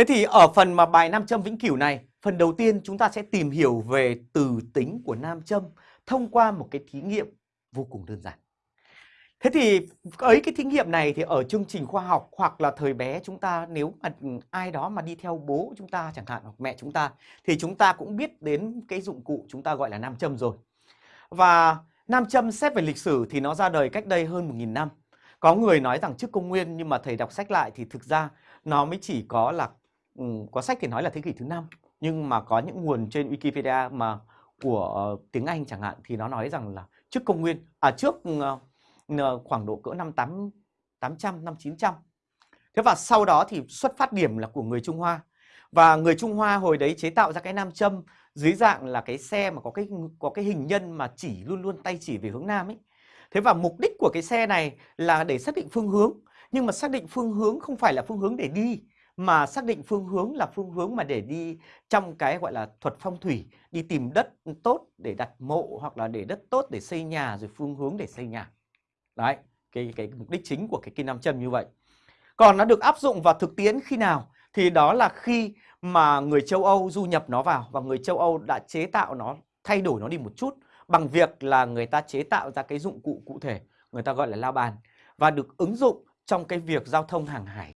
Thế thì ở phần mà bài nam châm vĩnh cửu này, phần đầu tiên chúng ta sẽ tìm hiểu về từ tính của nam châm thông qua một cái thí nghiệm vô cùng đơn giản. Thế thì ấy cái thí nghiệm này thì ở chương trình khoa học hoặc là thời bé chúng ta nếu mà ai đó mà đi theo bố chúng ta chẳng hạn hoặc mẹ chúng ta thì chúng ta cũng biết đến cái dụng cụ chúng ta gọi là nam châm rồi. Và nam châm xét về lịch sử thì nó ra đời cách đây hơn 1.000 năm. Có người nói rằng trước công nguyên nhưng mà thầy đọc sách lại thì thực ra nó mới chỉ có là Ừ, có sách thì nói là thế kỷ thứ năm nhưng mà có những nguồn trên Wikipedia mà của uh, tiếng Anh chẳng hạn thì nó nói rằng là trước công nguyên à trước uh, khoảng độ cỡ năm 8 800 năm 900. Thế và sau đó thì xuất phát điểm là của người Trung Hoa. Và người Trung Hoa hồi đấy chế tạo ra cái nam châm dưới dạng là cái xe mà có cái có cái hình nhân mà chỉ luôn luôn tay chỉ về hướng nam ấy. Thế và mục đích của cái xe này là để xác định phương hướng, nhưng mà xác định phương hướng không phải là phương hướng để đi mà xác định phương hướng là phương hướng mà để đi trong cái gọi là thuật phong thủy, đi tìm đất tốt để đặt mộ hoặc là để đất tốt để xây nhà rồi phương hướng để xây nhà. Đấy, cái cái mục đích chính của cái kim nam châm như vậy. Còn nó được áp dụng vào thực tiễn khi nào? Thì đó là khi mà người châu Âu du nhập nó vào và người châu Âu đã chế tạo nó, thay đổi nó đi một chút bằng việc là người ta chế tạo ra cái dụng cụ cụ thể, người ta gọi là la bàn và được ứng dụng trong cái việc giao thông hàng hải